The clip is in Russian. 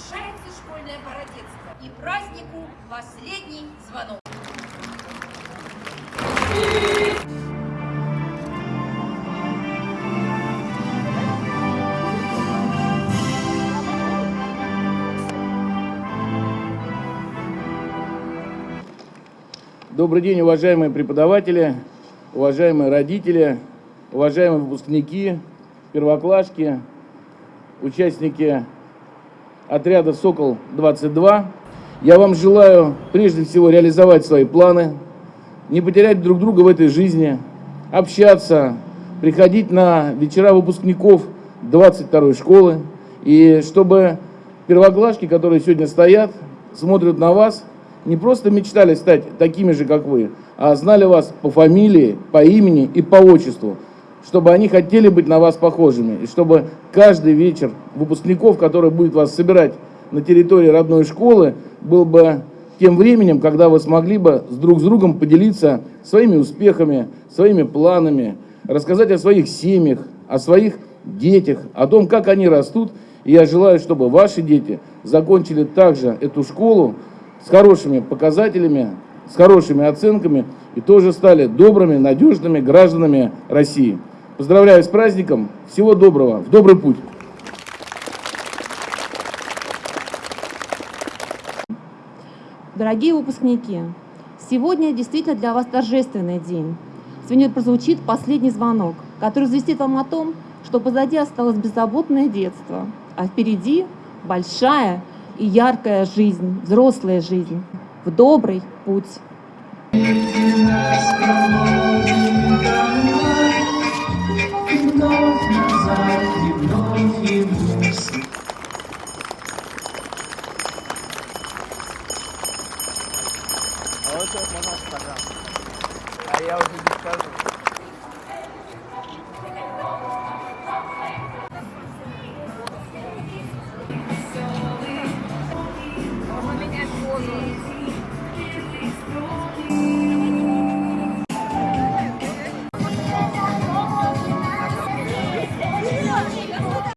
школьное породетство и празднику последний звонок. Добрый день, уважаемые преподаватели, уважаемые родители, уважаемые выпускники, первоклашки, участники отряда «Сокол-22». Я вам желаю прежде всего реализовать свои планы, не потерять друг друга в этой жизни, общаться, приходить на вечера выпускников 22-й школы, и чтобы первоклашки, которые сегодня стоят, смотрят на вас, не просто мечтали стать такими же, как вы, а знали вас по фамилии, по имени и по отчеству, чтобы они хотели быть на вас похожими, и чтобы каждый вечер выпускников, который будет вас собирать на территории родной школы, был бы тем временем, когда вы смогли бы с друг с другом поделиться своими успехами, своими планами, рассказать о своих семьях, о своих детях, о том, как они растут. И я желаю, чтобы ваши дети закончили также эту школу с хорошими показателями, с хорошими оценками и тоже стали добрыми, надежными гражданами России. Поздравляю с праздником. Всего доброго. В добрый путь. Дорогие выпускники, сегодня действительно для вас торжественный день. Сегодня прозвучит последний звонок, который известит вам о том, что позади осталось беззаботное детство, а впереди большая и яркая жизнь, взрослая жизнь, в добрый путь. А вот сейчас можно пожалуйста. А я уже не скажу. Можно менять позу.